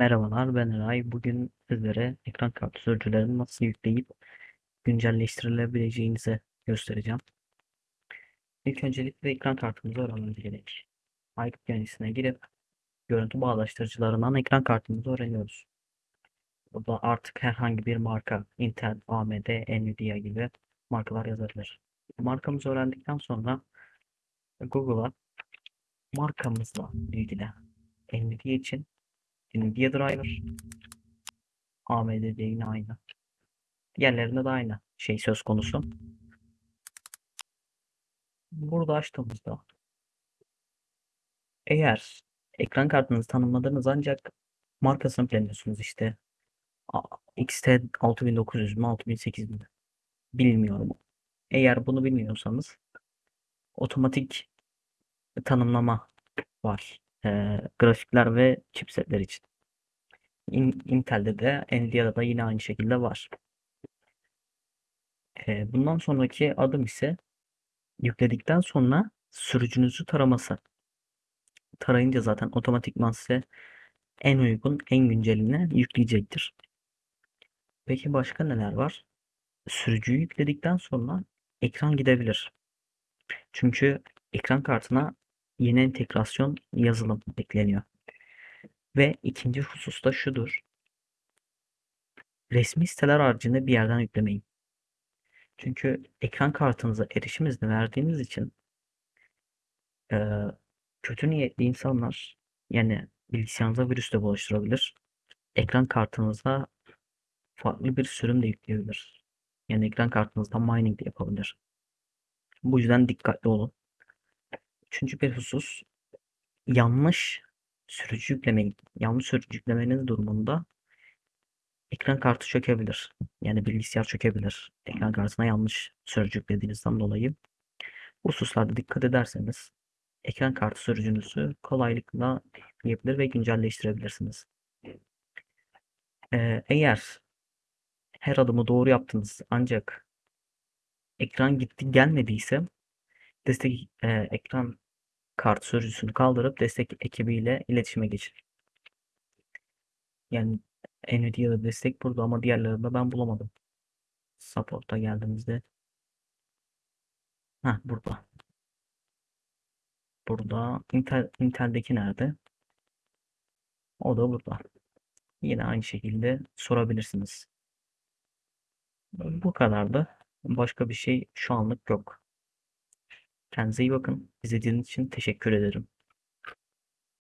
Merhabalar, ben Eray. Bugün sizlere ekran kartı sürücülerini nasıl yükleyip güncelleştirilebileceğinizi göstereceğim. İlk öncelikle ekran kartımızı öğrenmemiz gerek. Aykut yöneticine girip görüntü bağdaştırıcılarından ekran kartımızı öğreniyoruz. Burada artık herhangi bir marka, Intel, AMD, Nvidia gibi markalar yazabilir. Markamızı öğrendikten sonra Google'a markamızla ilgili Nvidia için Nvidia Driver, AMD'de yine aynı. Diğerlerinde de aynı şey söz konusu. Burada açtığımızda eğer ekran kartınızı tanımladınız ancak markasını bilmiyorsunuz işte XT 6900 mü 6800 mi bilmiyorum. Eğer bunu bilmiyorsanız otomatik tanımlama var. Ee, grafikler ve chipsetler için. In, Intel'de de Nvidia'da da yine aynı şekilde var. Ee, bundan sonraki adım ise yükledikten sonra sürücünüzü taraması. Tarayınca zaten otomatikman size en uygun, en güncelini yükleyecektir. Peki başka neler var? Sürücüyü yükledikten sonra ekran gidebilir. Çünkü ekran kartına yeni entegrasyon yazılım ekleniyor. Ve ikinci husus da şudur. Resmi siteler haricinde bir yerden yüklemeyin. Çünkü ekran kartınıza erişim izni verdiğiniz için e, kötü niyetli insanlar yani bilgisayarınıza virüs de bulaştırabilir. Ekran kartınıza farklı bir sürüm de yükleyebilir. Yani ekran kartınızda mining de yapabilir. Bu yüzden dikkatli olun. Üçüncü bir husus yanlış sürücü yüklemeyin. Yanlış sürücü yüklemeniz durumunda ekran kartı çökebilir. Yani bilgisayar çökebilir. Ekran kartına yanlış sürücü yüklediğinizden dolayı. Bu hususlarda dikkat ederseniz ekran kartı sürücünüzü kolaylıkla yapabilir ve güncelleştirebilirsiniz. Ee, eğer her adımı doğru yaptınız ancak ekran gitti gelmediyse destek e, ekran kart sürücüsünü kaldırıp destek ekibiyle iletişime geçin. Yani Nvidia'da destek burada ama diğerlerinde ben bulamadım. Support'a geldiğimizde ha burada. Burada Intel, Intel'deki nerede? O da burada. Yine aynı şekilde sorabilirsiniz. Bu kadardı. Başka bir şey şu anlık yok. Kendinize iyi bakın. İzlediğiniz için teşekkür ederim.